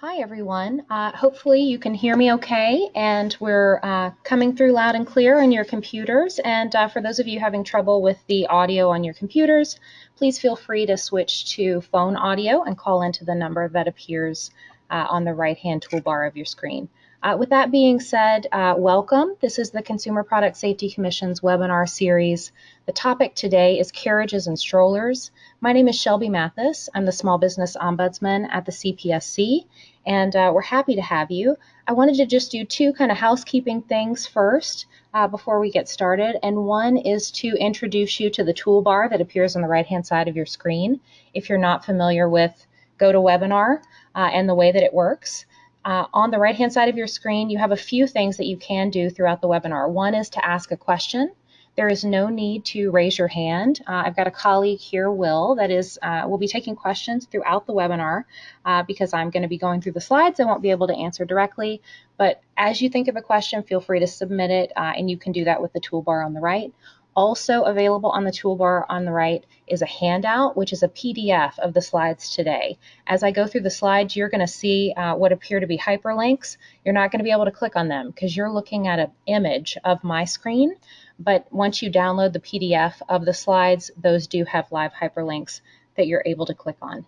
Hi everyone. Uh, hopefully you can hear me okay and we're uh, coming through loud and clear on your computers. And uh, for those of you having trouble with the audio on your computers, please feel free to switch to phone audio and call into the number that appears uh, on the right hand toolbar of your screen. Uh, with that being said, uh, welcome. This is the Consumer Product Safety Commission's webinar series. The topic today is carriages and strollers. My name is Shelby Mathis. I'm the Small Business Ombudsman at the CPSC, and uh, we're happy to have you. I wanted to just do two kind of housekeeping things first uh, before we get started, and one is to introduce you to the toolbar that appears on the right-hand side of your screen. If you're not familiar with GoToWebinar uh, and the way that it works, uh, on the right-hand side of your screen, you have a few things that you can do throughout the webinar. One is to ask a question. There is no need to raise your hand. Uh, I've got a colleague here, Will, that is uh, will be taking questions throughout the webinar uh, because I'm going to be going through the slides. I won't be able to answer directly, but as you think of a question, feel free to submit it, uh, and you can do that with the toolbar on the right. Also available on the toolbar on the right is a handout, which is a PDF of the slides today. As I go through the slides, you're going to see uh, what appear to be hyperlinks. You're not going to be able to click on them because you're looking at an image of my screen. But once you download the PDF of the slides, those do have live hyperlinks that you're able to click on.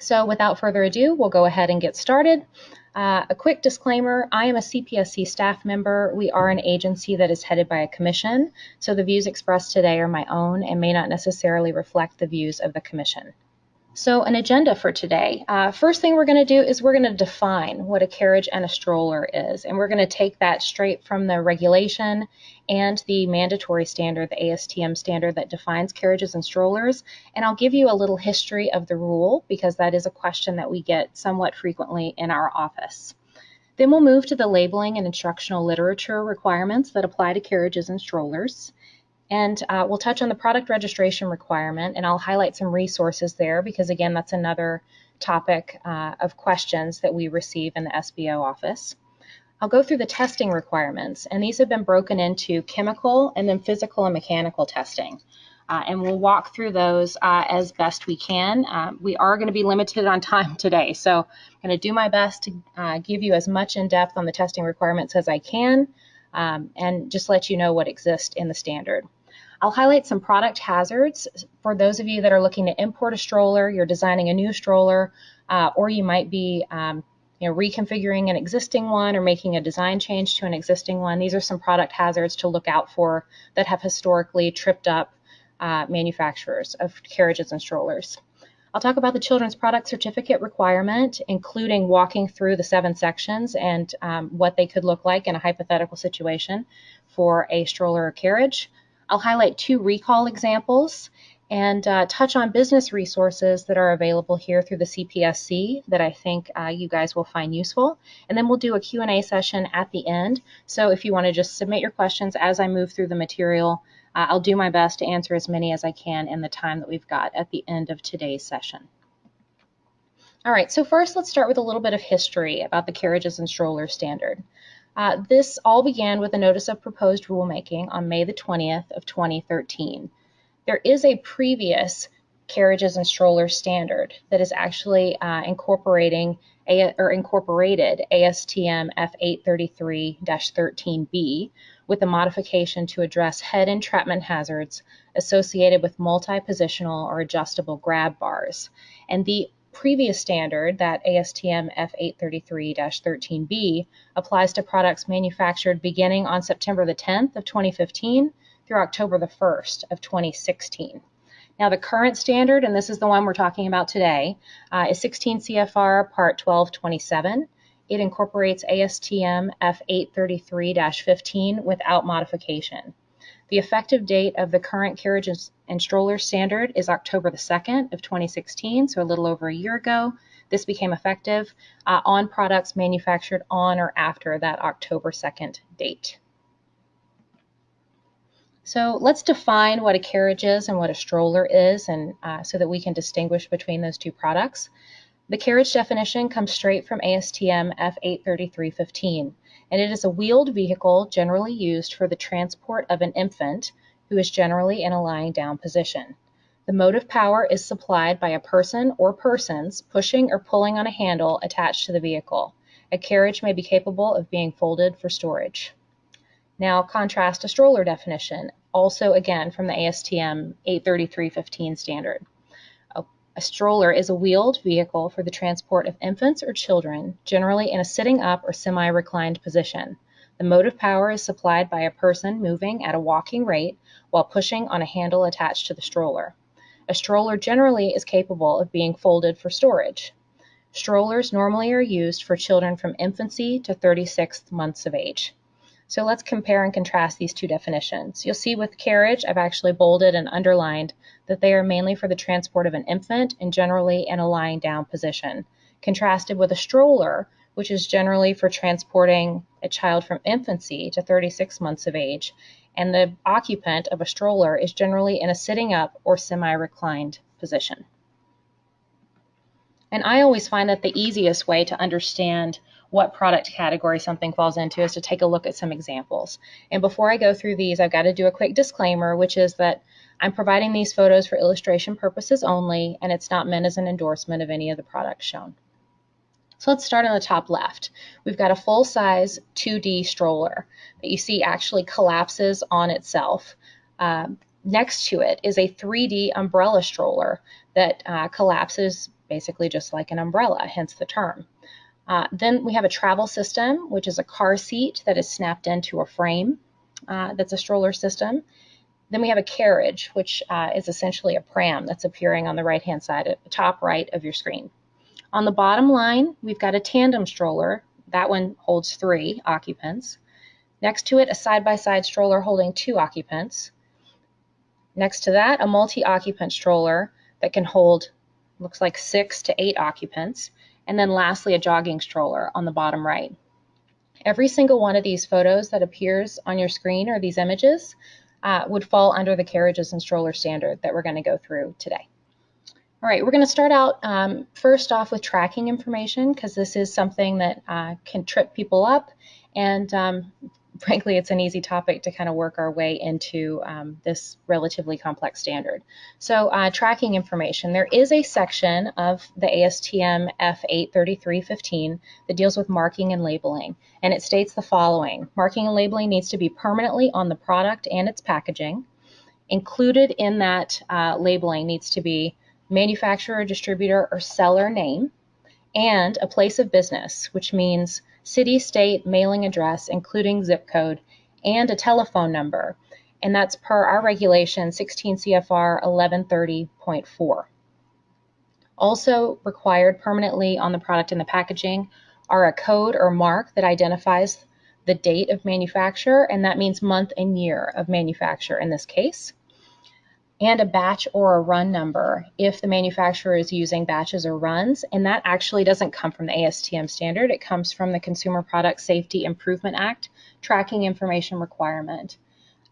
So without further ado, we'll go ahead and get started. Uh, a quick disclaimer, I am a CPSC staff member. We are an agency that is headed by a commission, so the views expressed today are my own and may not necessarily reflect the views of the commission. So an agenda for today. Uh, first thing we're going to do is we're going to define what a carriage and a stroller is, and we're going to take that straight from the regulation and the mandatory standard, the ASTM standard that defines carriages and strollers. And I'll give you a little history of the rule because that is a question that we get somewhat frequently in our office. Then we'll move to the labeling and instructional literature requirements that apply to carriages and strollers. And uh, we'll touch on the product registration requirement, and I'll highlight some resources there because, again, that's another topic uh, of questions that we receive in the SBO office. I'll go through the testing requirements, and these have been broken into chemical and then physical and mechanical testing. Uh, and we'll walk through those uh, as best we can. Uh, we are going to be limited on time today, so I'm going to do my best to uh, give you as much in depth on the testing requirements as I can um, and just let you know what exists in the standard. I'll highlight some product hazards for those of you that are looking to import a stroller, you're designing a new stroller, uh, or you might be um, you know, reconfiguring an existing one or making a design change to an existing one. These are some product hazards to look out for that have historically tripped up uh, manufacturers of carriages and strollers. I'll talk about the children's product certificate requirement, including walking through the seven sections and um, what they could look like in a hypothetical situation for a stroller or carriage. I'll highlight two recall examples and uh, touch on business resources that are available here through the CPSC that I think uh, you guys will find useful. And then we'll do a Q&A session at the end. So if you want to just submit your questions as I move through the material, uh, I'll do my best to answer as many as I can in the time that we've got at the end of today's session. All right, so first let's start with a little bit of history about the carriages and strollers standard. Uh, this all began with a notice of proposed rulemaking on May the 20th of 2013. There is a previous carriages and strollers standard that is actually uh, incorporating a, or incorporated ASTM F833-13B, with a modification to address head entrapment hazards associated with multi-positional or adjustable grab bars. And the previous standard, that ASTM F833-13B, applies to products manufactured beginning on September the 10th of 2015 through October the 1st of 2016. Now the current standard, and this is the one we're talking about today, uh, is 16 CFR Part 1227, it incorporates ASTM F833-15 without modification. The effective date of the current carriage and stroller standard is October the 2nd of 2016, so a little over a year ago. This became effective uh, on products manufactured on or after that October 2nd date. So let's define what a carriage is and what a stroller is, and uh, so that we can distinguish between those two products. The carriage definition comes straight from ASTM F83315, and it is a wheeled vehicle generally used for the transport of an infant who is generally in a lying down position. The motive power is supplied by a person or persons pushing or pulling on a handle attached to the vehicle. A carriage may be capable of being folded for storage. Now contrast a stroller definition, also again from the ASTM 83315 standard. A, stroller is a wheeled vehicle for the transport of infants or children, generally in a sitting up or semi-reclined position. The motive power is supplied by a person moving at a walking rate while pushing on a handle attached to the stroller. A stroller generally is capable of being folded for storage. Strollers normally are used for children from infancy to 36 months of age. So let's compare and contrast these two definitions. You'll see with carriage, I've actually bolded and underlined that they are mainly for the transport of an infant and generally in a lying down position, contrasted with a stroller, which is generally for transporting a child from infancy to 36 months of age and the occupant of a stroller is generally in a sitting up or semi-reclined position. And I always find that the easiest way to understand what product category something falls into is to take a look at some examples. And before I go through these, I've got to do a quick disclaimer, which is that I'm providing these photos for illustration purposes only, and it's not meant as an endorsement of any of the products shown. So let's start on the top left. We've got a full-size 2D stroller that you see actually collapses on itself. Um, next to it is a 3D umbrella stroller that uh, collapses basically just like an umbrella, hence the term. Uh, then we have a travel system, which is a car seat that is snapped into a frame. Uh, that's a stroller system. Then we have a carriage, which uh, is essentially a pram that's appearing on the right-hand side, at the top right of your screen. On the bottom line, we've got a tandem stroller. That one holds three occupants. Next to it, a side-by-side -side stroller holding two occupants. Next to that, a multi-occupant stroller that can hold, looks like six to eight occupants. And then lastly, a jogging stroller on the bottom right. Every single one of these photos that appears on your screen or these images uh, would fall under the carriages and stroller standard that we're going to go through today. All right, we're going to start out um, first off with tracking information because this is something that uh, can trip people up and um, frankly it's an easy topic to kind of work our way into um, this relatively complex standard. So uh, tracking information, there is a section of the ASTM F83315 that deals with marking and labeling and it states the following. Marking and labeling needs to be permanently on the product and its packaging. Included in that uh, labeling needs to be manufacturer, distributor, or seller name, and a place of business, which means city, state, mailing address, including zip code, and a telephone number. And that's per our regulation 16 CFR 1130.4. Also required permanently on the product and the packaging are a code or mark that identifies the date of manufacture, and that means month and year of manufacture in this case and a batch or a run number if the manufacturer is using batches or runs. And that actually doesn't come from the ASTM standard. It comes from the Consumer Product Safety Improvement Act tracking information requirement.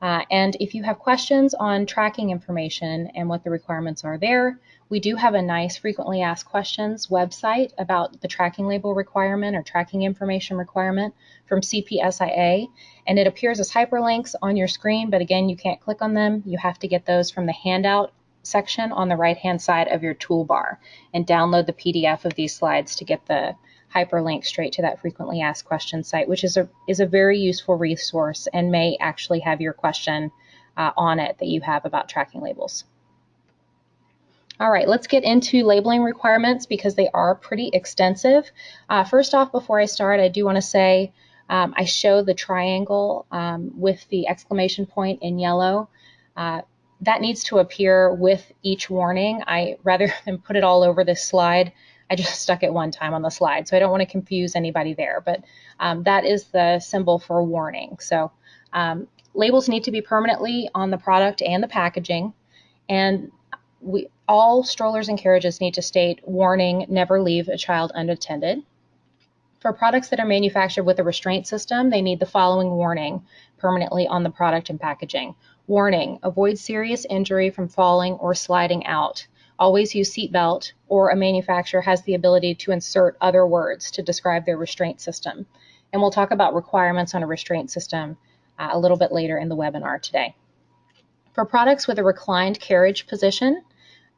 Uh, and if you have questions on tracking information and what the requirements are there, we do have a nice frequently asked questions website about the tracking label requirement or tracking information requirement from CPSIA, and it appears as hyperlinks on your screen, but again, you can't click on them. You have to get those from the handout section on the right-hand side of your toolbar and download the PDF of these slides to get the hyperlink straight to that frequently asked questions site, which is a, is a very useful resource and may actually have your question uh, on it that you have about tracking labels. All right, let's get into labeling requirements because they are pretty extensive. Uh, first off, before I start, I do want to say um, I show the triangle um, with the exclamation point in yellow. Uh, that needs to appear with each warning. I rather than put it all over this slide, I just stuck it one time on the slide, so I don't want to confuse anybody there. But um, that is the symbol for warning. So um, labels need to be permanently on the product and the packaging, and we all strollers and carriages need to state warning, never leave a child unattended. For products that are manufactured with a restraint system, they need the following warning permanently on the product and packaging. Warning, avoid serious injury from falling or sliding out. Always use seatbelt or a manufacturer has the ability to insert other words to describe their restraint system. And we'll talk about requirements on a restraint system uh, a little bit later in the webinar today. For products with a reclined carriage position,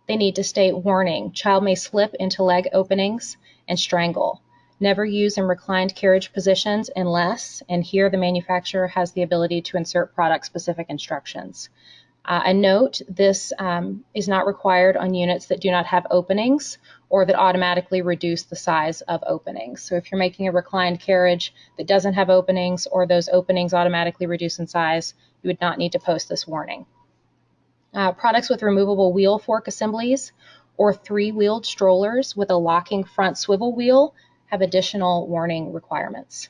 They need to state warning, child may slip into leg openings and strangle. Never use in reclined carriage positions unless, and here the manufacturer has the ability to insert product specific instructions. Uh, a note, this um, is not required on units that do not have openings or that automatically reduce the size of openings. So if you're making a reclined carriage that doesn't have openings or those openings automatically reduce in size, you would not need to post this warning. Uh, products with removable wheel fork assemblies or three-wheeled strollers with a locking front swivel wheel have additional warning requirements.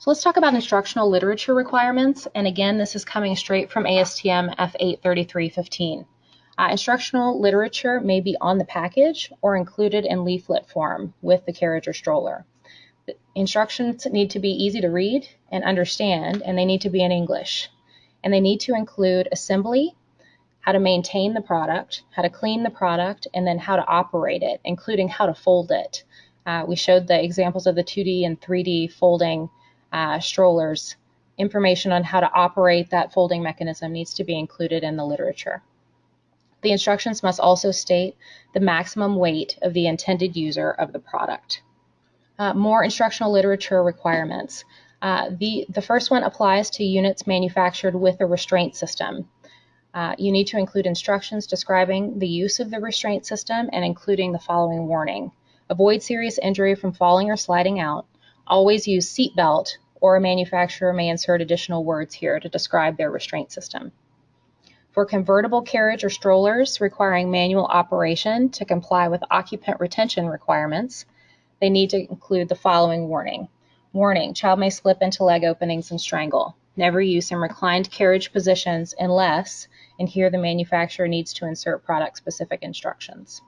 So let's talk about instructional literature requirements. And again, this is coming straight from ASTM F83315. Uh, instructional literature may be on the package or included in leaflet form with the carriage or stroller. The instructions need to be easy to read and understand, and they need to be in English. And they need to include assembly, how to maintain the product, how to clean the product, and then how to operate it, including how to fold it. Uh, we showed the examples of the 2D and 3D folding uh, strollers. Information on how to operate that folding mechanism needs to be included in the literature. The instructions must also state the maximum weight of the intended user of the product. Uh, more instructional literature requirements. Uh, the, the first one applies to units manufactured with a restraint system. Uh, you need to include instructions describing the use of the restraint system and including the following warning. Avoid serious injury from falling or sliding out. Always use seat belt or a manufacturer may insert additional words here to describe their restraint system. For convertible carriage or strollers requiring manual operation to comply with occupant retention requirements, they need to include the following warning. Warning, child may slip into leg openings and strangle. Never use in reclined carriage positions unless, and here the manufacturer needs to insert product specific instructions.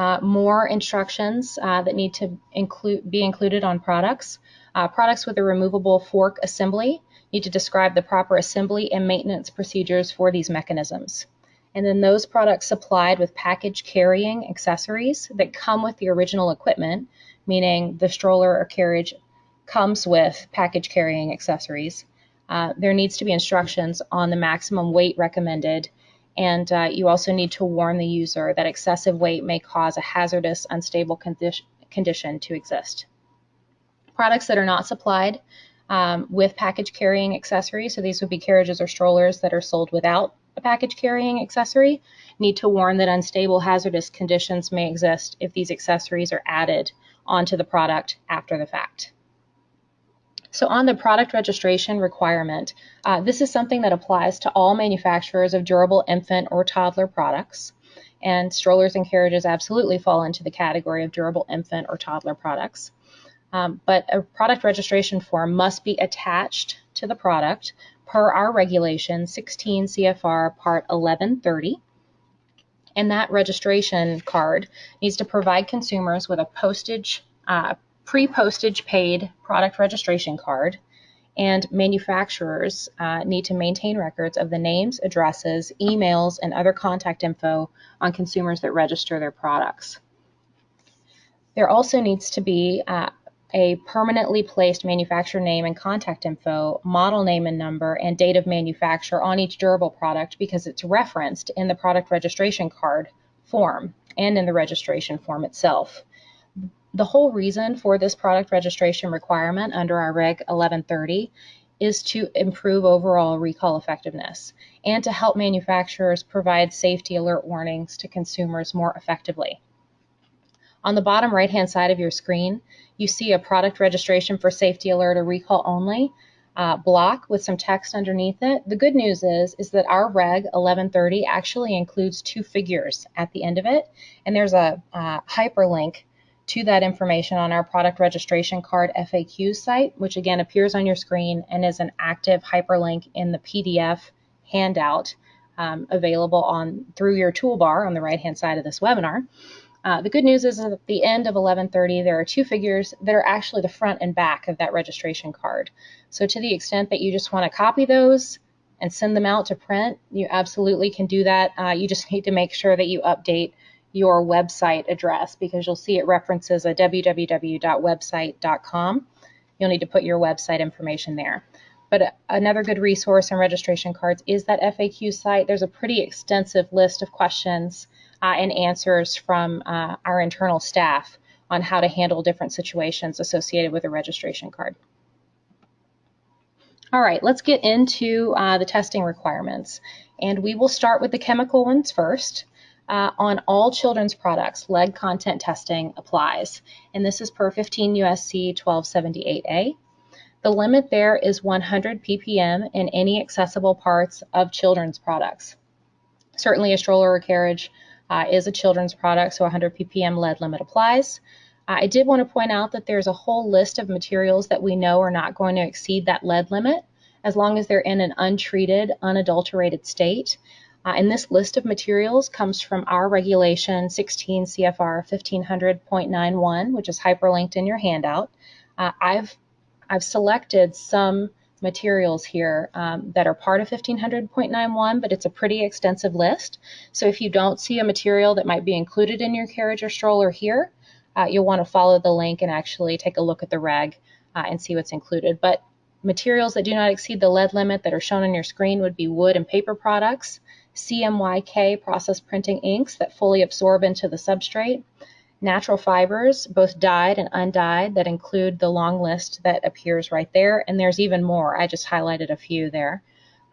Uh, more instructions uh, that need to include, be included on products. Uh, products with a removable fork assembly need to describe the proper assembly and maintenance procedures for these mechanisms. And then those products supplied with package carrying accessories that come with the original equipment, meaning the stroller or carriage comes with package carrying accessories. Uh, there needs to be instructions on the maximum weight recommended, and uh, you also need to warn the user that excessive weight may cause a hazardous, unstable condi condition to exist. Products that are not supplied um, with package carrying accessories. So these would be carriages or strollers that are sold without a package carrying accessory. Need to warn that unstable hazardous conditions may exist if these accessories are added onto the product after the fact. So on the product registration requirement, uh, this is something that applies to all manufacturers of durable infant or toddler products. And strollers and carriages absolutely fall into the category of durable infant or toddler products. Um, but a product registration form must be attached to the product per our regulation 16 CFR Part 1130. And that registration card needs to provide consumers with a postage, uh, pre-postage paid product registration card. And manufacturers uh, need to maintain records of the names, addresses, emails, and other contact info on consumers that register their products. There also needs to be uh, a permanently placed manufacturer name and contact info, model name and number, and date of manufacture on each durable product because it's referenced in the product registration card form and in the registration form itself. The whole reason for this product registration requirement under our Reg 1130 is to improve overall recall effectiveness and to help manufacturers provide safety alert warnings to consumers more effectively. On the bottom right hand side of your screen, you see a product registration for safety alert or recall only uh, block with some text underneath it. The good news is, is that our Reg 1130 actually includes two figures at the end of it, and there's a uh, hyperlink to that information on our product registration card FAQ site, which again appears on your screen and is an active hyperlink in the PDF handout um, available on through your toolbar on the right hand side of this webinar. Uh, the good news is at the end of 1130, there are two figures that are actually the front and back of that registration card. So to the extent that you just want to copy those and send them out to print, you absolutely can do that. Uh, you just need to make sure that you update your website address because you'll see it references a www.website.com. You'll need to put your website information there. but another good resource and registration cards is that FAQ site. There's a pretty extensive list of questions uh, and answers from uh, our internal staff on how to handle different situations associated with a registration card. All right, let's get into uh, the testing requirements. And we will start with the chemical ones first. Uh, on all children's products, lead content testing applies. And this is per 15 USC 1278A. The limit there is 100 ppm in any accessible parts of children's products. Certainly a stroller or carriage uh, is a children's product, so 100 ppm lead limit applies. I did want to point out that there's a whole list of materials that we know are not going to exceed that lead limit as long as they're in an untreated, unadulterated state. Uh, and this list of materials comes from our regulation 16 CFR 1500.91, which is hyperlinked in your handout. Uh, I've I've selected some materials here um, that are part of 1500.91, but it's a pretty extensive list. So if you don't see a material that might be included in your carriage or stroller here, uh, you'll want to follow the link and actually take a look at the reg uh, and see what's included. But materials that do not exceed the lead limit that are shown on your screen would be wood and paper products, CMYK process printing inks that fully absorb into the substrate, natural fibers, both dyed and undyed, that include the long list that appears right there. And there's even more. I just highlighted a few there.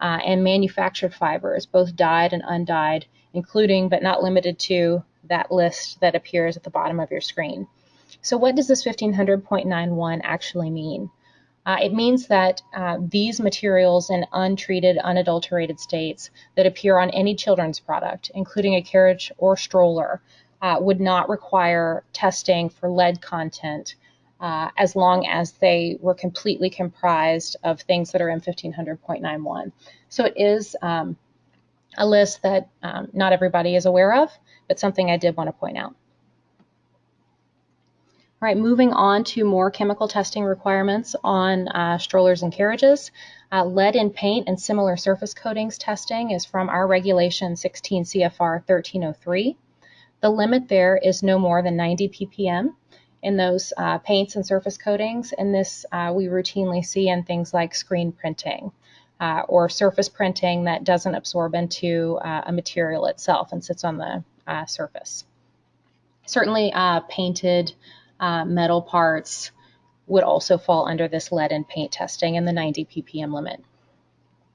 Uh, and manufactured fibers, both dyed and undyed, including but not limited to that list that appears at the bottom of your screen. So what does this 1500.91 actually mean? Uh, it means that uh, these materials in untreated, unadulterated states that appear on any children's product, including a carriage or stroller, uh, would not require testing for lead content uh, as long as they were completely comprised of things that are in 1500.91. So it is um, a list that um, not everybody is aware of, but something I did want to point out. All right, moving on to more chemical testing requirements on uh, strollers and carriages. Uh, lead in paint and similar surface coatings testing is from our regulation 16 CFR 1303. The limit there is no more than 90 ppm in those uh, paints and surface coatings, and this uh, we routinely see in things like screen printing uh, or surface printing that doesn't absorb into uh, a material itself and sits on the surface. Certainly, uh, metal parts would also fall under this lead and paint testing and the 90 ppm limit.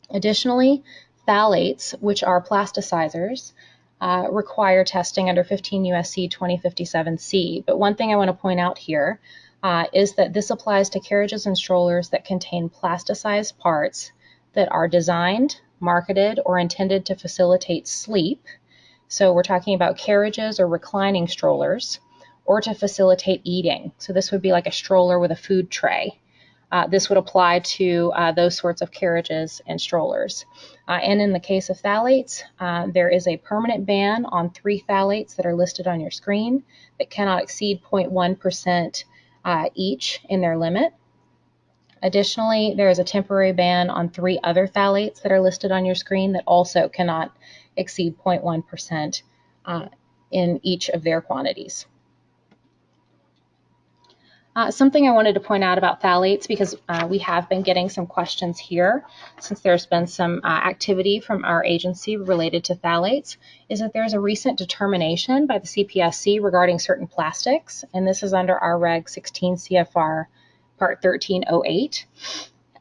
Additionally, phthalates, which are plasticizers, uh, require testing under 15 USC 2057C. But one thing I want to point out here uh, is that this applies to carriages and strollers that contain plasticized parts that are designed, marketed, or intended to facilitate sleep. So we're talking about carriages or reclining strollers, or to facilitate eating. So this would be like a stroller with a food tray. Uh, this would apply to uh, those sorts of carriages and strollers. Uh, and in the case of phthalates, uh, there is a permanent ban on three phthalates that are listed on your screen that cannot exceed 0.1% uh, each in their limit. Additionally, there is a temporary ban on three other phthalates that are listed on your screen that also cannot exceed 0.1% uh, in each of their quantities. Uh, something I wanted to point out about phthalates, because uh, we have been getting some questions here since there's been some uh, activity from our agency related to phthalates, is that there's a recent determination by the CPSC regarding certain plastics, and this is under our Reg 16 CFR Part 1308.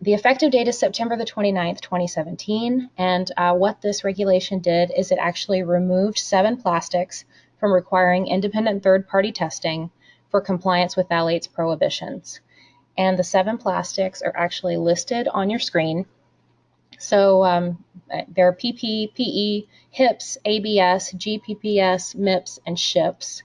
The effective date is September the 29th, 2017, and uh, what this regulation did is it actually removed seven plastics from requiring independent third-party testing for compliance with phthalates prohibitions. And the seven plastics are actually listed on your screen. So um, there are PP, PE, HIPS, ABS, GPPS, MIPS, and SHIPS.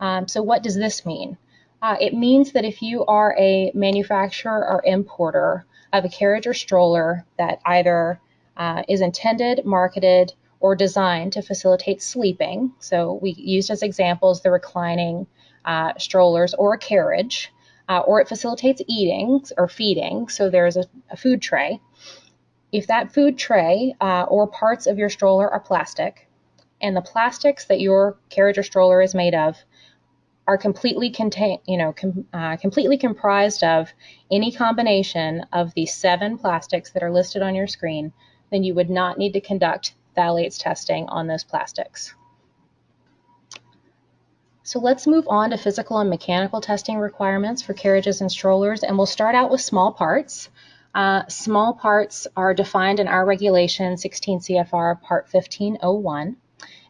Um, so what does this mean? Uh, it means that if you are a manufacturer or importer of a carriage or stroller that either uh, is intended, marketed, or designed to facilitate sleeping, so we used as examples the reclining uh, strollers or a carriage, uh, or it facilitates eating or feeding, so there's a, a food tray. If that food tray uh, or parts of your stroller are plastic, and the plastics that your carriage or stroller is made of are completely contain, you know, com, uh, completely comprised of any combination of the seven plastics that are listed on your screen, then you would not need to conduct phthalates testing on those plastics. So let's move on to physical and mechanical testing requirements for carriages and strollers, and we'll start out with small parts. Uh, small parts are defined in our regulation 16 CFR Part 1501,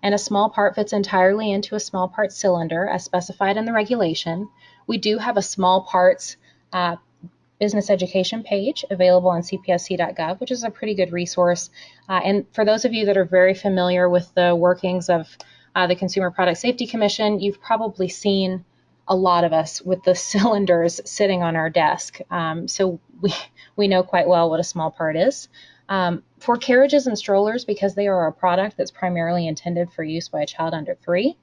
and a small part fits entirely into a small part cylinder as specified in the regulation. We do have a small parts uh, business education page available on cpsc.gov, which is a pretty good resource. Uh, and for those of you that are very familiar with the workings of uh, the Consumer Product Safety Commission, you've probably seen a lot of us with the cylinders sitting on our desk. Um, so we, we know quite well what a small part is. Um, for carriages and strollers, because they are a product that's primarily intended for use by a child under three,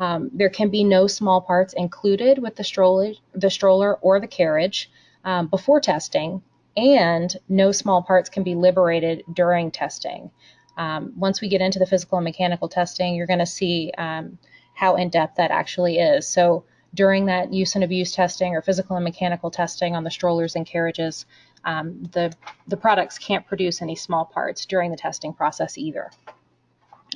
um, there can be no small parts included with the stroller, the stroller or the carriage um, before testing, and no small parts can be liberated during testing. Um, once we get into the physical and mechanical testing, you're going to see um, how in depth that actually is. So during that use and abuse testing or physical and mechanical testing on the strollers and carriages, um, the, the products can't produce any small parts during the testing process either.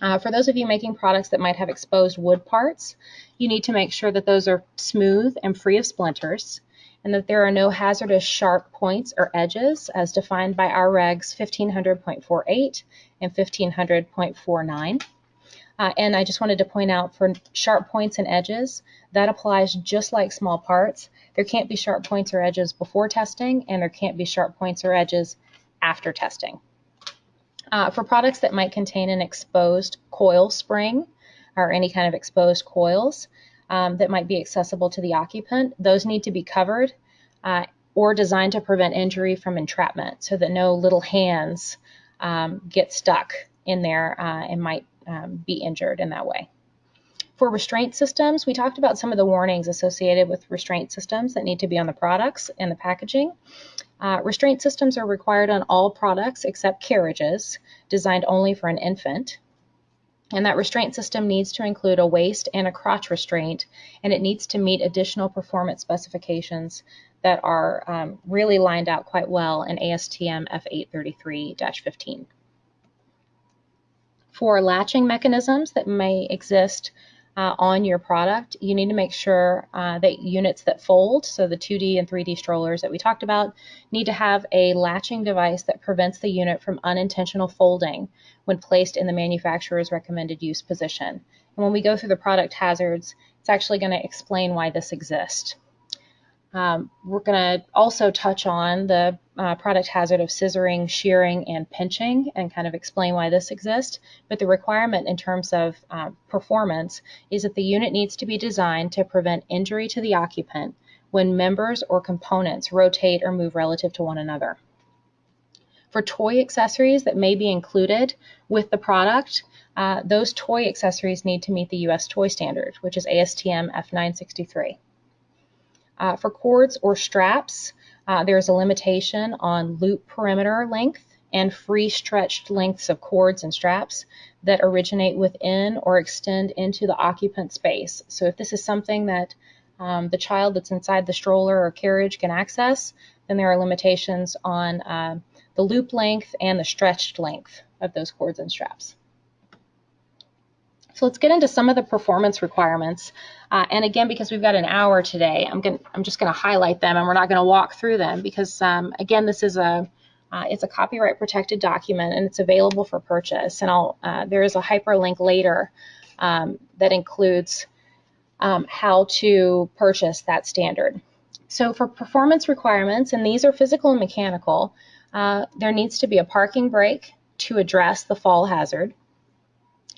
Uh, for those of you making products that might have exposed wood parts, you need to make sure that those are smooth and free of splinters and that there are no hazardous sharp points or edges as defined by our regs 1500.48 and 1500.49. Uh, and I just wanted to point out for sharp points and edges, that applies just like small parts. There can't be sharp points or edges before testing, and there can't be sharp points or edges after testing. Uh, for products that might contain an exposed coil spring or any kind of exposed coils, um, that might be accessible to the occupant. Those need to be covered uh, or designed to prevent injury from entrapment so that no little hands um, get stuck in there uh, and might um, be injured in that way. For restraint systems, we talked about some of the warnings associated with restraint systems that need to be on the products and the packaging. Uh, restraint systems are required on all products except carriages designed only for an infant. And that restraint system needs to include a waist and a crotch restraint, and it needs to meet additional performance specifications that are um, really lined out quite well in ASTM F833-15. For latching mechanisms that may exist uh, on your product, you need to make sure uh, that units that fold, so the 2D and 3D strollers that we talked about, need to have a latching device that prevents the unit from unintentional folding when placed in the manufacturer's recommended use position. And when we go through the product hazards, it's actually going to explain why this exists. Um, we're going to also touch on the uh, product hazard of scissoring, shearing, and pinching and kind of explain why this exists. But the requirement in terms of uh, performance is that the unit needs to be designed to prevent injury to the occupant when members or components rotate or move relative to one another. For toy accessories that may be included with the product, uh, those toy accessories need to meet the US toy standard, which is ASTM F963. Uh, for cords or straps, uh, there's a limitation on loop perimeter length and free stretched lengths of cords and straps that originate within or extend into the occupant space. So if this is something that um, the child that's inside the stroller or carriage can access, then there are limitations on uh, the loop length and the stretched length of those cords and straps. So let's get into some of the performance requirements. Uh, and again, because we've got an hour today, I'm, gonna, I'm just going to highlight them and we're not going to walk through them because, um, again, this is a, uh, it's a copyright protected document and it's available for purchase. And I'll, uh, there is a hyperlink later um, that includes um, how to purchase that standard. So for performance requirements, and these are physical and mechanical, uh, there needs to be a parking brake to address the fall hazard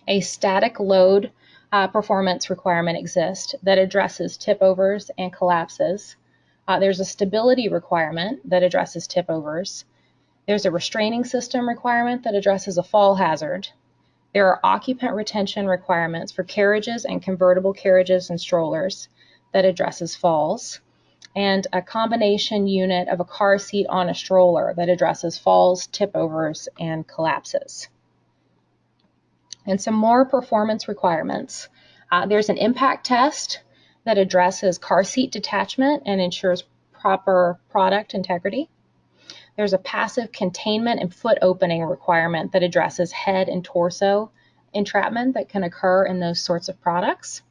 a static load uh, performance requirement exists that addresses tip overs and collapses. Uh, there's a stability requirement that addresses tip overs. There's a restraining system requirement that addresses a fall hazard. There are occupant retention requirements for carriages and convertible carriages and strollers that addresses falls. And a combination unit of a car seat on a stroller that addresses falls, tip overs, and collapses and some more performance requirements. Uh, there's an impact test that addresses car seat detachment and ensures proper product integrity. There's a passive containment and foot opening requirement that addresses head and torso entrapment that can occur in those sorts of products.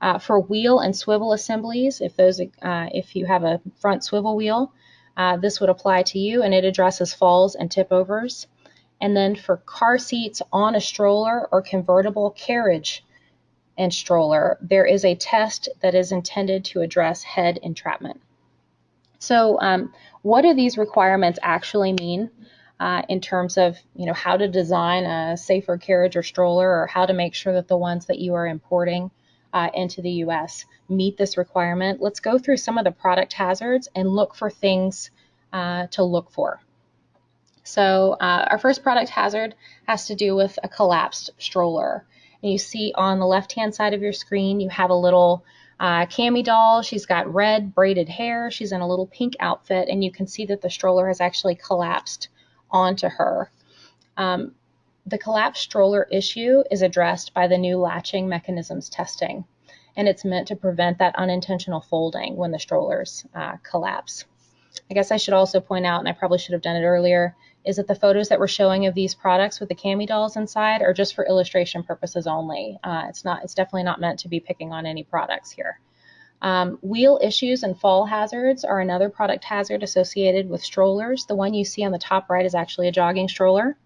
Uh, for wheel and swivel assemblies, if those, uh, if you have a front swivel wheel, uh, this would apply to you and it addresses falls and tip overs. And then for car seats on a stroller or convertible carriage and stroller, there is a test that is intended to address head entrapment. So um, what do these requirements actually mean uh, in terms of you know how to design a safer carriage or stroller or how to make sure that the ones that you are importing uh, into the US meet this requirement? Let's go through some of the product hazards and look for things uh, to look for. So uh, our first product hazard has to do with a collapsed stroller. And you see on the left-hand side of your screen, you have a little uh, Cami doll. She's got red braided hair. She's in a little pink outfit, and you can see that the stroller has actually collapsed onto her. Um, the collapsed stroller issue is addressed by the new latching mechanisms testing, and it's meant to prevent that unintentional folding when the strollers uh, collapse. I guess I should also point out, and I probably should have done it earlier, is that the photos that we're showing of these products with the cami dolls inside are just for illustration purposes only. Uh, it's not, it's definitely not meant to be picking on any products here. Um, wheel issues and fall hazards are another product hazard associated with strollers. The one you see on the top right is actually a jogging stroller.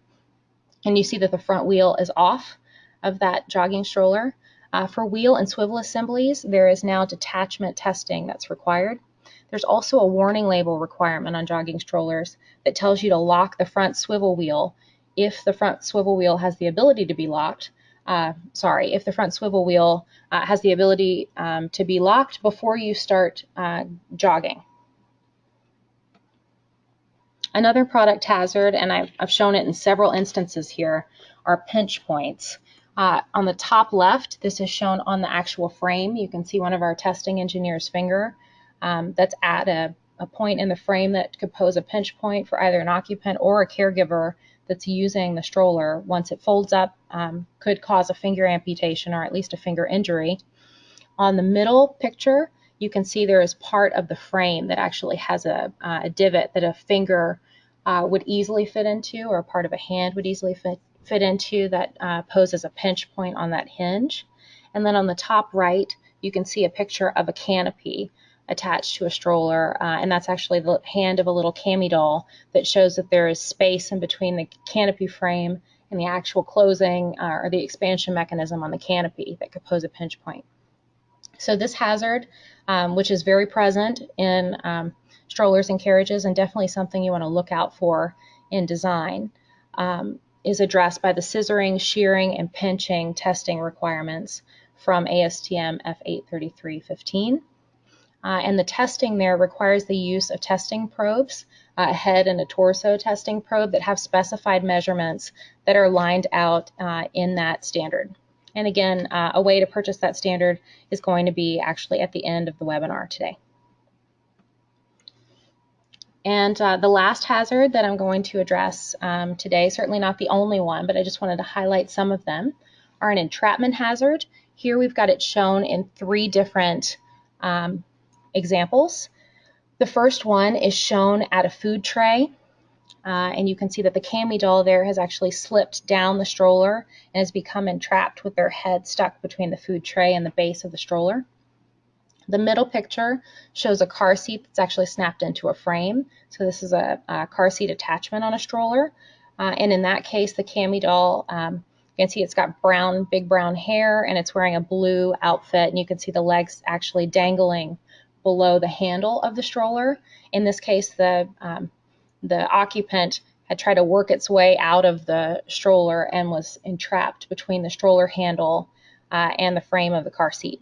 And you see that the front wheel is off of that jogging stroller. Uh, for wheel and swivel assemblies, there is now detachment testing that's required. There's also a warning label requirement on jogging strollers that tells you to lock the front swivel wheel if the front swivel wheel has the ability to be locked. Uh, sorry, if the front swivel wheel uh, has the ability um, to be locked before you start uh, jogging. Another product hazard, and I've, I've, shown it in several instances here, are pinch points. Uh, on the top left, this is shown on the actual frame. You can see one of our testing engineer's finger um, that's at a, a point in the frame that could pose a pinch point for either an occupant or a caregiver that's using the stroller. Once it folds up, um, could cause a finger amputation or at least a finger injury. On the middle picture, you can see there is part of the frame that actually has a, uh, a divot that a finger uh, would easily fit into or part of a hand would easily fit, fit into that uh, poses a pinch point on that hinge. And then on the top right, you can see a picture of a canopy attached to a stroller, uh, and that's actually the hand of a little cami doll that shows that there is space in between the canopy frame and the actual closing uh, or the expansion mechanism on the canopy that could pose a pinch point. So this hazard, um, which is very present in um, strollers and carriages and definitely something you want to look out for in design, um, is addressed by the scissoring, shearing, and pinching testing requirements from ASTM F83315. Uh, and the testing there requires the use of testing probes, uh, a head and a torso testing probe that have specified measurements that are lined out uh, in that standard. And again, uh, a way to purchase that standard is going to be actually at the end of the webinar today. And uh, the last hazard that I'm going to address um, today, certainly not the only one, but I just wanted to highlight some of them, are an entrapment hazard. Here we've got it shown in three different um, examples. The first one is shown at a food tray. Uh, and you can see that the cami doll there has actually slipped down the stroller and has become entrapped with their head stuck between the food tray and the base of the stroller. The middle picture shows a car seat that's actually snapped into a frame. So this is a, a car seat attachment on a stroller. Uh, and in that case, the cami doll, um, you can see it's got brown, big brown hair, and it's wearing a blue outfit. And you can see the legs actually dangling below the handle of the stroller. In this case, the, um, the occupant had tried to work its way out of the stroller and was entrapped between the stroller handle uh, and the frame of the car seat.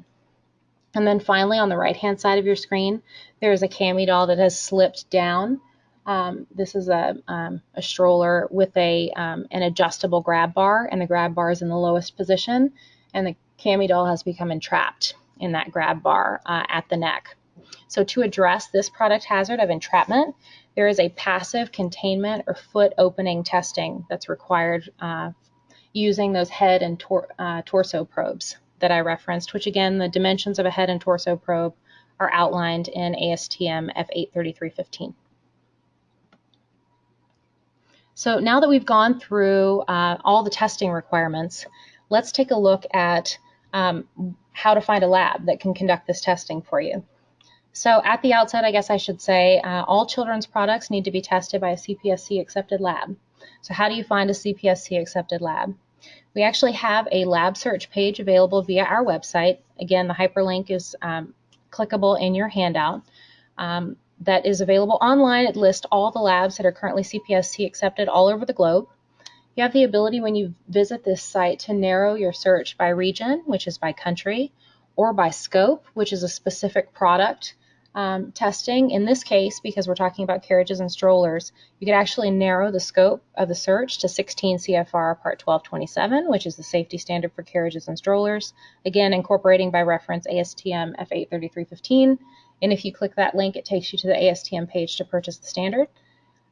And then finally, on the right-hand side of your screen, there is a cami doll that has slipped down. Um, this is a, um, a, stroller with a um, an adjustable grab bar, and the grab bar is in the lowest position, and the cami doll has become entrapped in that grab bar uh, at the neck. So to address this product hazard of entrapment, there is a passive containment or foot opening testing that's required uh, using those head and tor uh, torso probes that I referenced, which again, the dimensions of a head and torso probe are outlined in ASTM F83315. So now that we've gone through uh, all the testing requirements, let's take a look at um, how to find a lab that can conduct this testing for you. So at the outset, I guess I should say uh, all children's products need to be tested by a CPSC accepted lab. So how do you find a CPSC accepted lab? We actually have a lab search page available via our website. Again, the hyperlink is um, clickable in your handout. Um, that is available online. It lists all the labs that are currently CPSC accepted all over the globe. You have the ability when you visit this site to narrow your search by region, which is by country, or by scope, which is a specific product um, testing. In this case, because we're talking about carriages and strollers, you could actually narrow the scope of the search to 16 CFR Part 1227, which is the safety standard for carriages and strollers. Again, incorporating by reference ASTM F83315. And if you click that link, it takes you to the ASTM page to purchase the standard.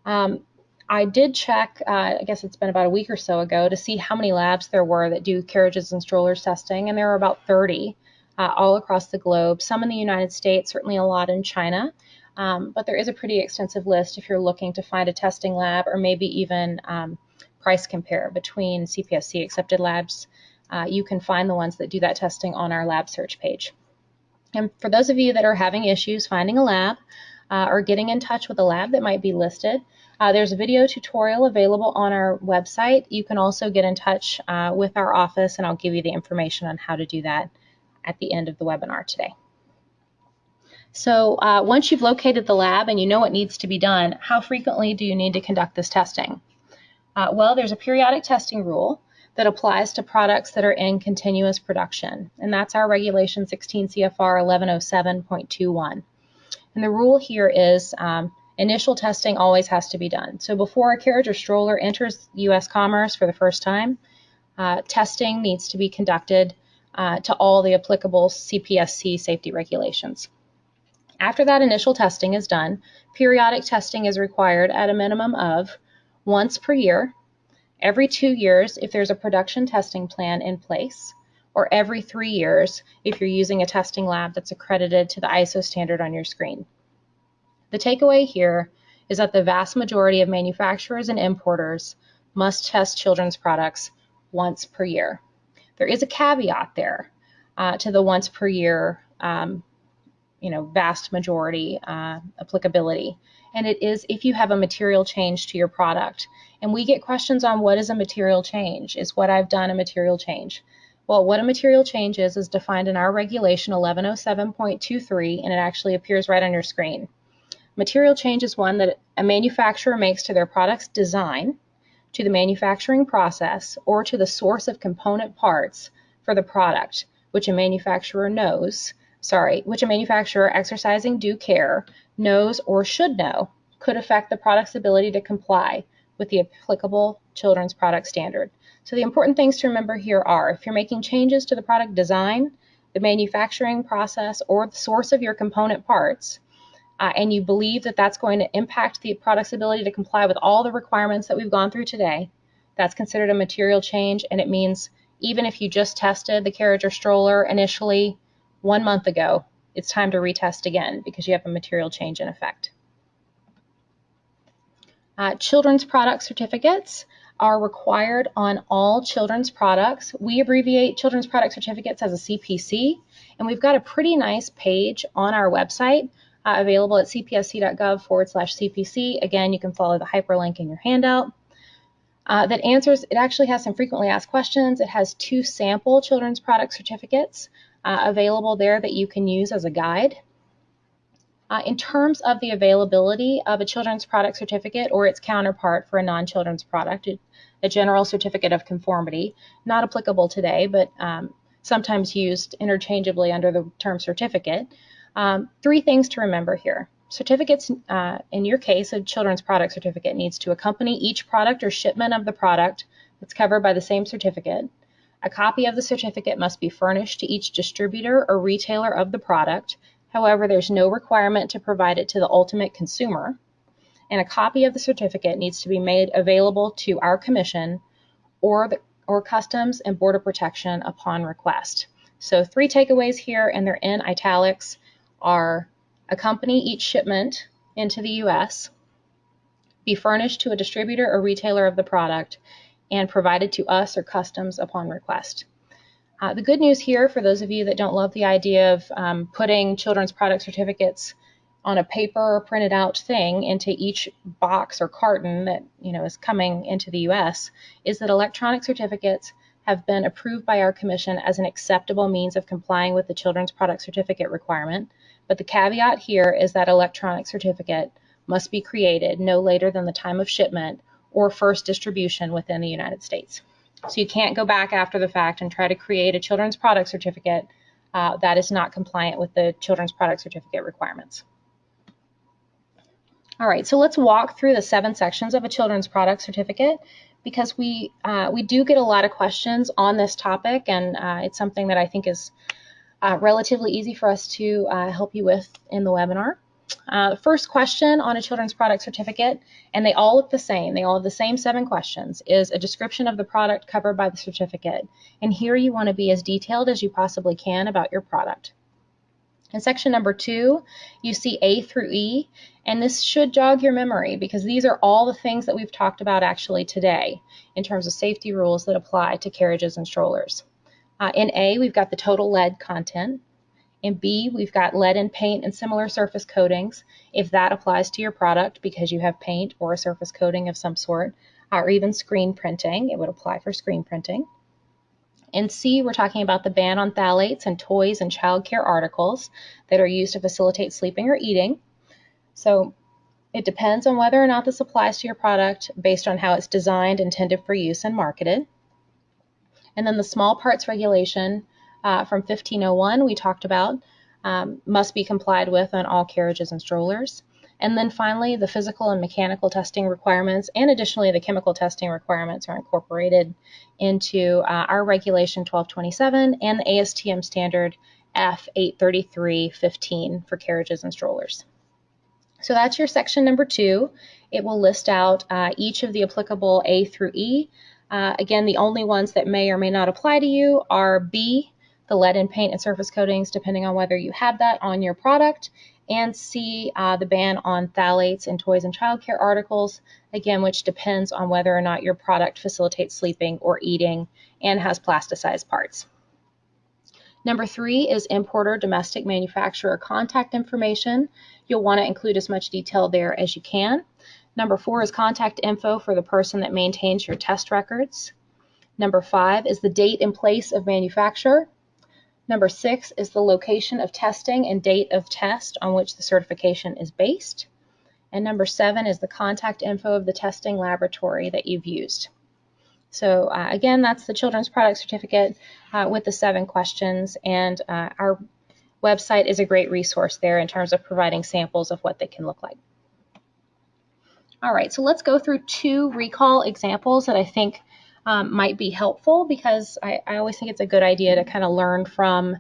Um, I did check, uh, I guess it's been about a week or so ago, to see how many labs there were that do carriages and strollers testing, and there are about 30 uh, all across the globe, some in the United States, certainly a lot in China. Um, but there is a pretty extensive list if you're looking to find a testing lab or maybe even um, price compare between CPSC accepted labs. Uh, you can find the ones that do that testing on our lab search page. And for those of you that are having issues finding a lab uh, or getting in touch with a lab that might be listed, uh, there's a video tutorial available on our website. You can also get in touch uh, with our office and I'll give you the information on how to do that at the end of the webinar today. So uh, once you've located the lab and you know what needs to be done, how frequently do you need to conduct this testing? Uh, well, there's a periodic testing rule that applies to products that are in continuous production, and that's our Regulation 16 CFR 1107.21. And the rule here is um, initial testing always has to be done. So before a carriage or stroller enters U.S. commerce for the first time, uh, testing needs to be conducted uh, to all the applicable CPSC safety regulations. After that initial testing is done, periodic testing is required at a minimum of once per year, every two years if there's a production testing plan in place, or every three years if you're using a testing lab that's accredited to the ISO standard on your screen. The takeaway here is that the vast majority of manufacturers and importers must test children's products once per year. There is a caveat there uh, to the once per year, um, you know, vast majority uh, applicability. And it is if you have a material change to your product. And we get questions on what is a material change? Is what I've done a material change? Well, what a material change is is defined in our regulation 1107.23 and it actually appears right on your screen. Material change is one that a manufacturer makes to their product's design to the manufacturing process or to the source of component parts for the product, which a manufacturer knows, sorry, which a manufacturer exercising due care knows or should know could affect the product's ability to comply with the applicable children's product standard. So the important things to remember here are if you're making changes to the product design, the manufacturing process, or the source of your component parts, uh, and you believe that that's going to impact the product's ability to comply with all the requirements that we've gone through today, that's considered a material change, and it means even if you just tested the carriage or stroller initially one month ago, it's time to retest again because you have a material change in effect. Uh, children's product certificates are required on all children's products. We abbreviate children's product certificates as a CPC, and we've got a pretty nice page on our website uh, available at cpsc.gov forward slash CPC. Again, you can follow the hyperlink in your handout. Uh, that answers, it actually has some frequently asked questions. It has two sample children's product certificates uh, available there that you can use as a guide. Uh, in terms of the availability of a children's product certificate or its counterpart for a non-children's product, a general certificate of conformity, not applicable today, but um, sometimes used interchangeably under the term certificate, um, three things to remember here. Certificates, uh, in your case, a children's product certificate needs to accompany each product or shipment of the product that's covered by the same certificate. A copy of the certificate must be furnished to each distributor or retailer of the product. However, there's no requirement to provide it to the ultimate consumer. And a copy of the certificate needs to be made available to our commission or, the, or Customs and Border Protection upon request. So three takeaways here, and they're in italics, are accompany each shipment into the U.S., be furnished to a distributor or retailer of the product, and provided to us or customs upon request. Uh, the good news here for those of you that don't love the idea of um, putting children's product certificates on a paper or printed out thing into each box or carton that you know is coming into the US is that electronic certificates have been approved by our commission as an acceptable means of complying with the children's product certificate requirement. But the caveat here is that electronic certificate must be created no later than the time of shipment or first distribution within the United States. So you can't go back after the fact and try to create a children's product certificate uh, that is not compliant with the children's product certificate requirements. All right, so let's walk through the seven sections of a children's product certificate because we uh, we do get a lot of questions on this topic, and uh, it's something that I think is uh, relatively easy for us to uh, help you with in the webinar. Uh, first question on a children's product certificate, and they all look the same, they all have the same seven questions, is a description of the product covered by the certificate. And here you want to be as detailed as you possibly can about your product. In section number two, you see A through E, and this should jog your memory because these are all the things that we've talked about actually today in terms of safety rules that apply to carriages and strollers. Uh, in A, we've got the total lead content. In B, we've got lead in paint and similar surface coatings, if that applies to your product because you have paint or a surface coating of some sort, or even screen printing, it would apply for screen printing. In C, we're talking about the ban on phthalates and toys and childcare articles that are used to facilitate sleeping or eating. So it depends on whether or not this applies to your product based on how it's designed, intended for use, and marketed. And then the small parts regulation uh, from 1501 we talked about um, must be complied with on all carriages and strollers. And then finally, the physical and mechanical testing requirements and additionally the chemical testing requirements are incorporated into uh, our regulation 1227 and the ASTM standard F83315 for carriages and strollers. So that's your section number two. It will list out uh, each of the applicable A through E. Uh, again, the only ones that may or may not apply to you are B, the lead in paint and surface coatings, depending on whether you have that on your product, and C, uh, the ban on phthalates in toys and childcare articles, again, which depends on whether or not your product facilitates sleeping or eating and has plasticized parts. Number three is importer domestic manufacturer contact information. You'll want to include as much detail there as you can. Number four is contact info for the person that maintains your test records. Number five is the date and place of manufacture. Number six is the location of testing and date of test on which the certification is based. And number seven is the contact info of the testing laboratory that you've used. So uh, again, that's the children's product certificate uh, with the seven questions. And uh, our website is a great resource there in terms of providing samples of what they can look like. All right, so let's go through two recall examples that I think um, might be helpful because I, I, always think it's a good idea to kind of learn from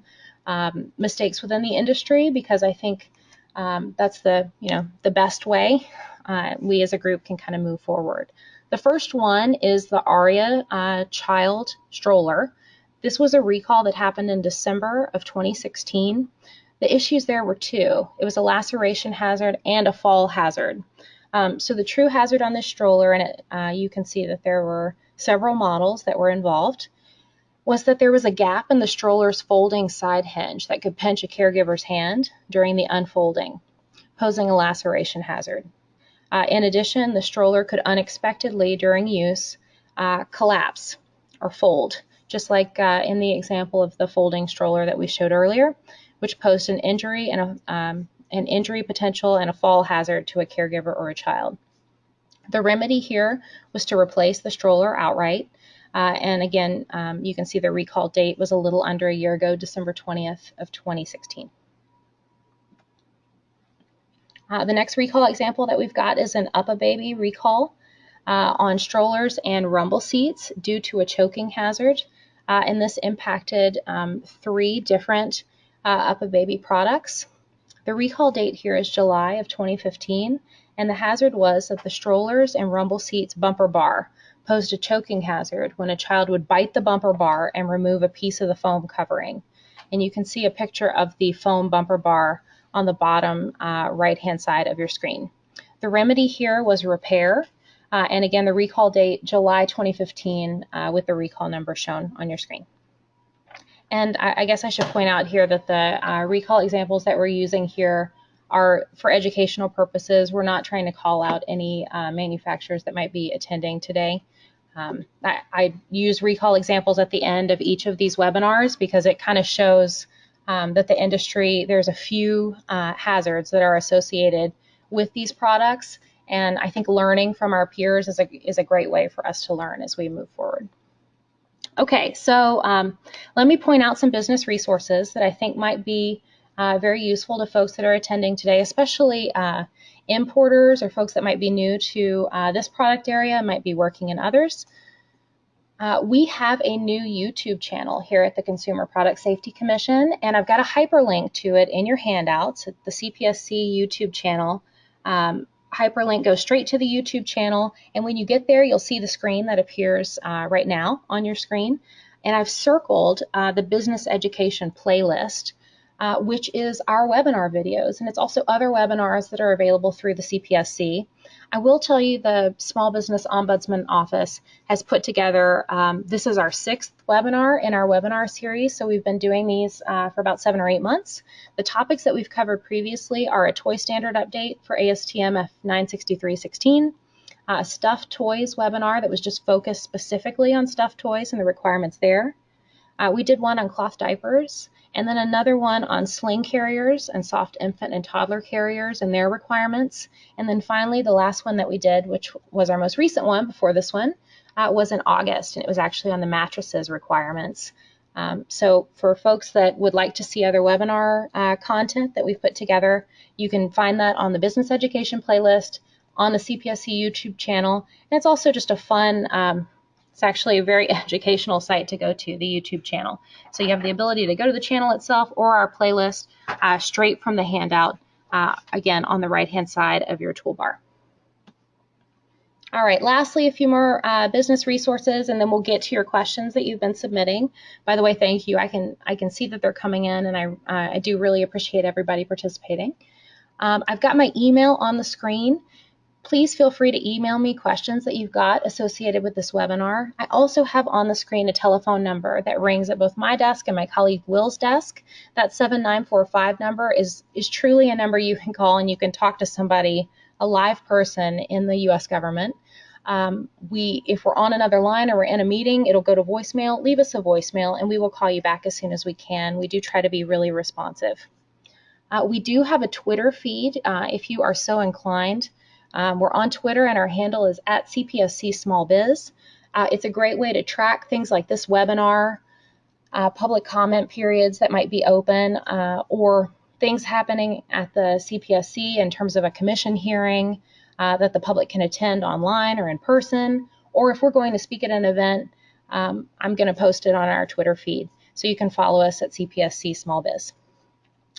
um, mistakes within the industry because I think um, that's the you know the best way uh, we as a group can kind of move forward. The first one is the Aria uh, child stroller. This was a recall that happened in December of 2016. The issues there were two. It was a laceration hazard and a fall hazard. Um, so the true hazard on this stroller, and it, uh, you can see that there were several models that were involved, was that there was a gap in the stroller's folding side hinge that could pinch a caregiver's hand during the unfolding, posing a laceration hazard. Uh, in addition, the stroller could unexpectedly, during use, uh, collapse or fold, just like uh, in the example of the folding stroller that we showed earlier, which posed an injury and a, um, an injury potential and a fall hazard to a caregiver or a child. The remedy here was to replace the stroller outright. Uh, and again, um, you can see the recall date was a little under a year ago, December 20th of 2016. Uh, the next recall example that we've got is an UPPAbaby recall uh, on strollers and rumble seats due to a choking hazard. Uh, and this impacted um, three different uh, UPPAbaby products. The recall date here is July of 2015, and the hazard was that the strollers and rumble seats bumper bar posed a choking hazard when a child would bite the bumper bar and remove a piece of the foam covering. and you can see a picture of the foam bumper bar on the bottom uh, right-hand side of your screen. The remedy here was repair, uh, and again, the recall date, July 2015, uh, with the recall number shown on your screen. And I, I guess I should point out here that the uh, recall examples that we're using here are for educational purposes. We're not trying to call out any uh, manufacturers that might be attending today. Um, I, I, use recall examples at the end of each of these webinars because it kind of shows um, that the industry, there's a few uh, hazards that are associated with these products. And I think learning from our peers is a, is a great way for us to learn as we move forward. Okay, so um, let me point out some business resources that I think might be uh, very useful to folks that are attending today, especially uh, importers or folks that might be new to uh, this product area, might be working in others. Uh, we have a new YouTube channel here at the Consumer Product Safety Commission, and I've got a hyperlink to it in your handouts. The CPSC YouTube channel. Um, hyperlink goes straight to the YouTube channel, and when you get there, you'll see the screen that appears uh, right now on your screen. And I've circled uh, the business education playlist uh, which is our webinar videos. And it's also other webinars that are available through the CPSC. I will tell you the Small Business Ombudsman Office has put together, um, this is our sixth webinar in our webinar series. So we've been doing these uh, for about seven or eight months. The topics that we've covered previously are a toy standard update for ASTM F96316, a stuffed toys webinar that was just focused specifically on stuffed toys and the requirements there. Uh, we did one on cloth diapers and then another one on sling carriers and soft infant and toddler carriers and their requirements. And then finally, the last one that we did, which was our most recent one before this one, uh, was in August, and it was actually on the mattresses requirements. Um, so for folks that would like to see other webinar uh, content that we've put together, you can find that on the business education playlist on the CPSC YouTube channel. And it's also just a fun um, it's actually a very educational site to go to, the YouTube channel. So you have the ability to go to the channel itself or our playlist uh, straight from the handout, uh, again, on the right-hand side of your toolbar. All right, lastly, a few more uh, business resources, and then we'll get to your questions that you've been submitting. By the way, thank you. I can I can see that they're coming in, and I, uh, I do really appreciate everybody participating. Um, I've got my email on the screen. Please feel free to email me questions that you've got associated with this webinar. I also have on the screen a telephone number that rings at both my desk and my colleague Will's desk. That 7945 number is, is truly a number you can call and you can talk to somebody, a live person in the US government. Um, we, if we're on another line or we're in a meeting, it'll go to voicemail. Leave us a voicemail and we will call you back as soon as we can. We do try to be really responsive. Uh, we do have a Twitter feed uh, if you are so inclined. Um, we're on Twitter and our handle is at CPSC Small Biz. Uh, it's a great way to track things like this webinar, uh, public comment periods that might be open, uh, or things happening at the CPSC in terms of a commission hearing uh, that the public can attend online or in person, or if we're going to speak at an event, um, I'm going to post it on our Twitter feed. So you can follow us at CPSC Small Biz.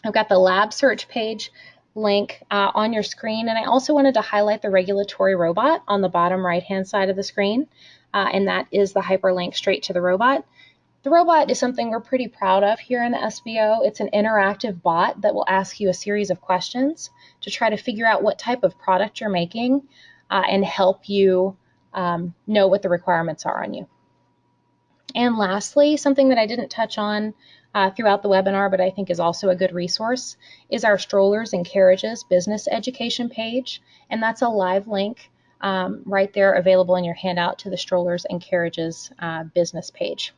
I've got the lab search page link uh, on your screen. And I also wanted to highlight the regulatory robot on the bottom right hand side of the screen. Uh, and that is the hyperlink straight to the robot. The robot is something we're pretty proud of here in the SBO. It's an interactive bot that will ask you a series of questions to try to figure out what type of product you're making uh, and help you um, know what the requirements are on you. And lastly, something that I didn't touch on uh, throughout the webinar, but I think is also a good resource, is our Strollers and Carriages business education page. And that's a live link um, right there available in your handout to the Strollers and Carriages uh, business page.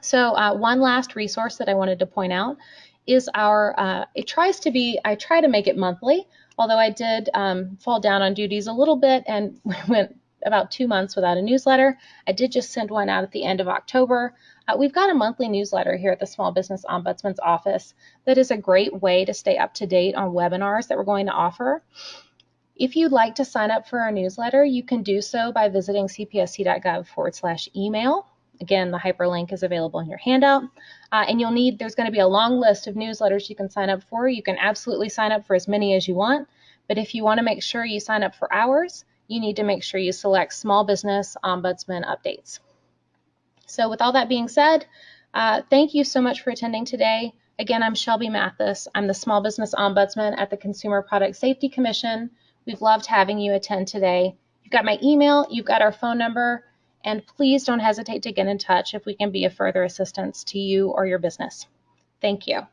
So uh, one last resource that I wanted to point out is our, uh, it tries to be, I try to make it monthly, although I did um, fall down on duties a little bit and went about two months without a newsletter. I did just send one out at the end of October. Uh, we've got a monthly newsletter here at the Small Business Ombudsman's office that is a great way to stay up to date on webinars that we're going to offer. If you'd like to sign up for our newsletter, you can do so by visiting cpsc.gov forward slash email. Again, the hyperlink is available in your handout. Uh, and you'll need, there's going to be a long list of newsletters you can sign up for. You can absolutely sign up for as many as you want. But if you want to make sure you sign up for ours, you need to make sure you select Small Business Ombudsman Updates. So with all that being said, Uh, thank you so much for attending today. Again, I'm Shelby Mathis. I'm the Small Business Ombudsman at the Consumer Product Safety Commission. We've loved having you attend today. You've got my email, you've got our phone number, and please don't hesitate to get in touch if we can be of further assistance to you or your business. Thank you.